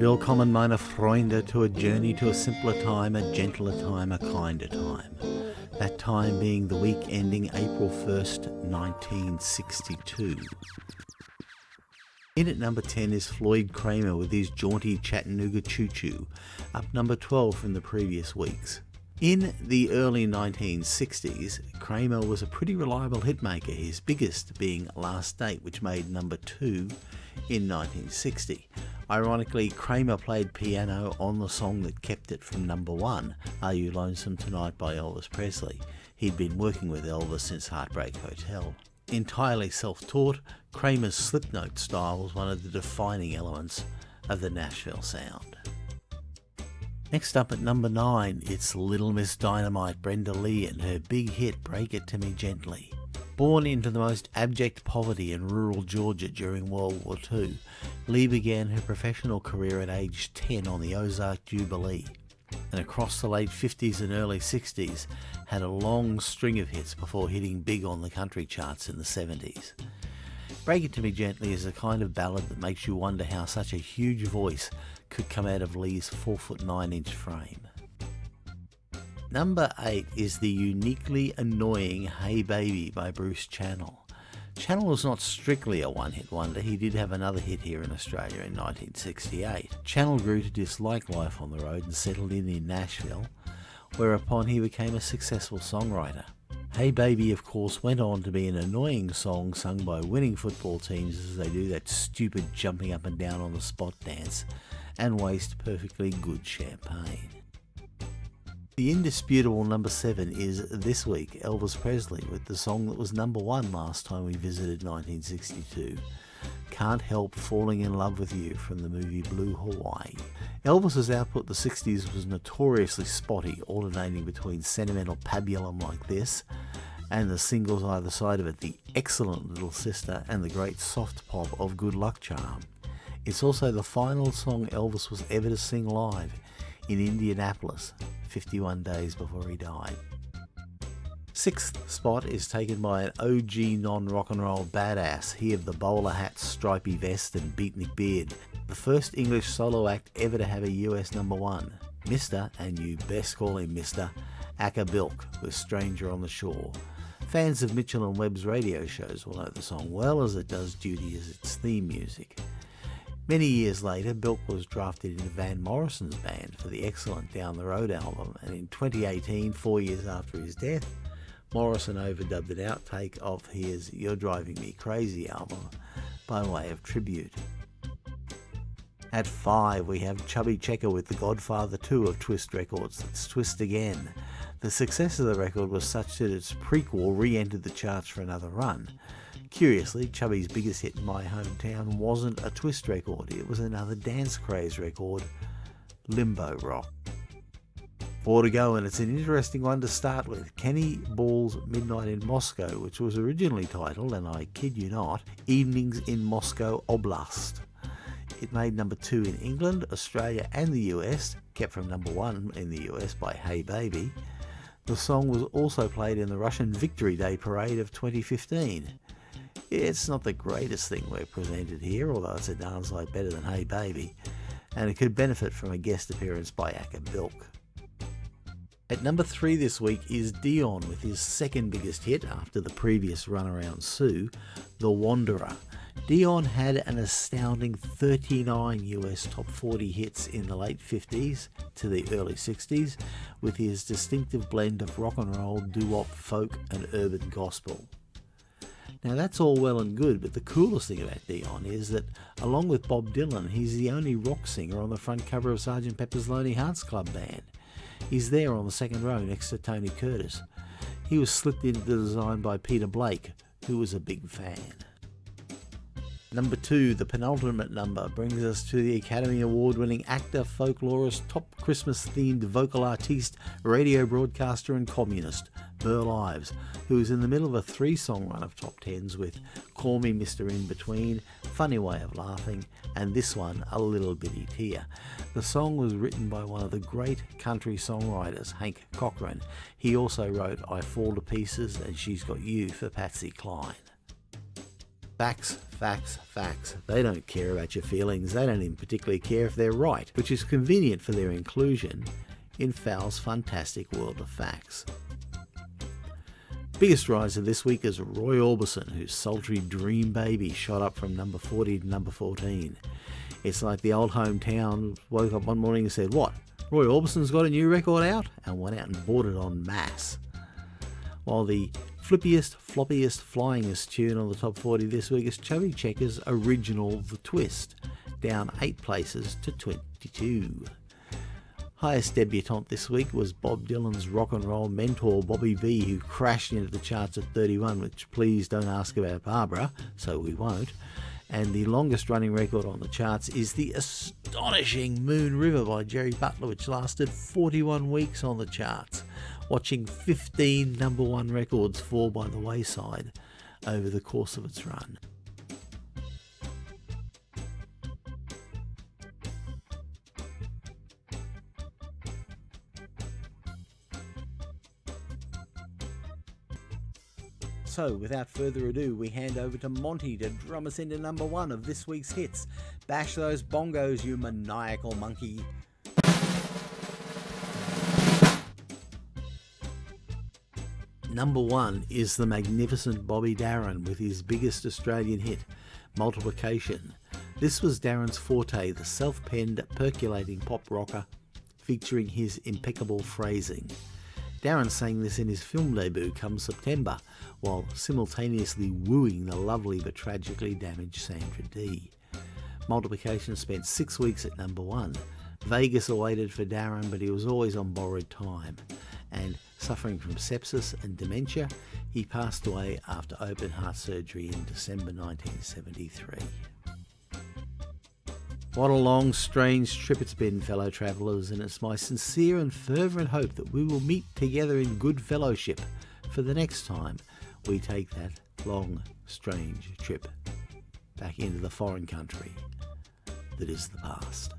Willkommen meine Freunde to a journey to a simpler time, a gentler time, a kinder time. That time being the week ending April 1st, 1962. In at number 10 is Floyd Cramer with his jaunty Chattanooga Choo Choo, up number 12 from the previous weeks. In the early 1960s, Cramer was a pretty reliable hitmaker, his biggest being Last Date, which made number 2 in 1960. Ironically, Cramer played piano on the song that kept it from number 1, Are You Lonesome Tonight by Elvis Presley. He'd been working with Elvis since Heartbreak Hotel. Entirely self-taught, Cramer's slipnote style was one of the defining elements of the Nashville sound. Next up at number 9, it's Little Miss Dynamite Brenda Lee and her big hit Break It To Me Gently. Born into the most abject poverty in rural Georgia during World War II, Lee began her professional career at age 10 on the Ozark Jubilee, and across the late 50s and early 60s had a long string of hits before hitting big on the country charts in the 70s. Break It To Me Gently is a kind of ballad that makes you wonder how such a huge voice could come out of Lee's 4 foot 9 inch frame. Number 8 is the uniquely annoying Hey Baby by Bruce Channel. Channel was not strictly a one hit wonder, he did have another hit here in Australia in 1968. Channel grew to dislike life on the road and settled in in Nashville, whereupon he became a successful songwriter. Hey Baby, of course, went on to be an annoying song sung by winning football teams as they do that stupid jumping up and down on the spot dance and waste perfectly good champagne. The indisputable number 7 is this week Elvis Presley with the song that was number 1 last time we visited 1962. Can't Help Falling in Love with You from the movie Blue Hawaii. Elvis's output the 60s was notoriously spotty, alternating between sentimental pabulum like this and the singles either side of it, The Excellent Little Sister and the great soft pop of Good Luck Charm. It's also the final song Elvis was ever to sing live in Indianapolis 51 days before he died. Sixth spot is taken by an OG non-rock and roll badass, he of the bowler hat, stripy vest and beatnik beard, the first English solo act ever to have a US number one, Mr. and you best call him Mr. Acker Bilk with Stranger on the Shore. Fans of Mitchell and Webb's radio shows will know the song well as it does duty as its theme music. Many years later, Bilk was drafted into Van Morrison's band for the excellent Down the Road album, and in 2018, four years after his death, Morrison overdubbed an outtake of his You're Driving Me Crazy album by way of tribute. At 5, we have Chubby Checker with The Godfather 2 of Twist Records, that's Twist Again. The success of the record was such that its prequel re entered the charts for another run. Curiously, Chubby's biggest hit in my hometown wasn't a twist record, it was another dance craze record, Limbo Rock. Four to go, and it's an interesting one to start with. Kenny Ball's Midnight in Moscow, which was originally titled, and I kid you not, Evenings in Moscow Oblast. It made number two in England, Australia, and the US, kept from number one in the US by Hey Baby. The song was also played in the Russian Victory Day Parade of 2015. It's not the greatest thing we're presented here, although it's a darn sight better than Hey Baby, and it could benefit from a guest appearance by Acker Bilk. At number three this week is Dion with his second biggest hit after the previous runaround Sue, The Wanderer. Dion had an astounding 39 US top 40 hits in the late 50s to the early 60s with his distinctive blend of rock and roll, doo-wop, folk and urban gospel. Now that's all well and good, but the coolest thing about Dion is that along with Bob Dylan, he's the only rock singer on the front cover of Sgt. Pepper's Lonely Hearts Club Band. He's there on the second row next to Tony Curtis. He was slipped into the design by Peter Blake, who was a big fan. Number two, the penultimate number, brings us to the Academy Award winning actor, folklorist, top Christmas themed vocal artiste, radio broadcaster, and communist, Burl Ives, who is in the middle of a three song run of top tens with Call Me Mr. In Between, Funny Way of Laughing, and this one, A Little Bitty Tear. The song was written by one of the great country songwriters, Hank Cochran. He also wrote I Fall to Pieces and She's Got You for Patsy Cline. Facts, facts, facts. They don't care about your feelings. They don't even particularly care if they're right, which is convenient for their inclusion in Fowl's fantastic world of facts. Biggest riser this week is Roy Orbison, whose sultry Dream Baby shot up from number 40 to number 14. It's like the old hometown woke up one morning and said, What? Roy Orbison's got a new record out? And went out and bought it en masse. While the flippiest, floppiest, flyingest tune on the top 40 this week is Chubby Checker's original The Twist, down 8 places to 22. Highest debutante this week was Bob Dylan's rock and roll mentor Bobby Vee, who crashed into the charts at 31, which please don't ask about Barbara, so we won't. And the longest running record on the charts is the astonishing Moon River by Jerry Butler, which lasted 41 weeks on the charts, watching 15 number one records fall by the wayside over the course of its run. So, without further ado, we hand over to Monty to drum us into number one of this week's hits. Bash those bongos, you maniacal monkey. Number one is the magnificent Bobby Darin with his biggest Australian hit, Multiplication. This was Darin's forte, the self penned, percolating pop rocker featuring his impeccable phrasing. Darin sang this in his film debut come September, while simultaneously wooing the lovely but tragically damaged Sandra Dee. Multiplication spent six weeks at number one. Vegas awaited for Darin, but he was always on borrowed time. And suffering from sepsis and dementia, he passed away after open heart surgery in December 1973. What a long, strange trip it's been, fellow travellers, and it's my sincere and fervent hope that we will meet together in good fellowship for the next time we take that long, strange trip back into the foreign country that is the past.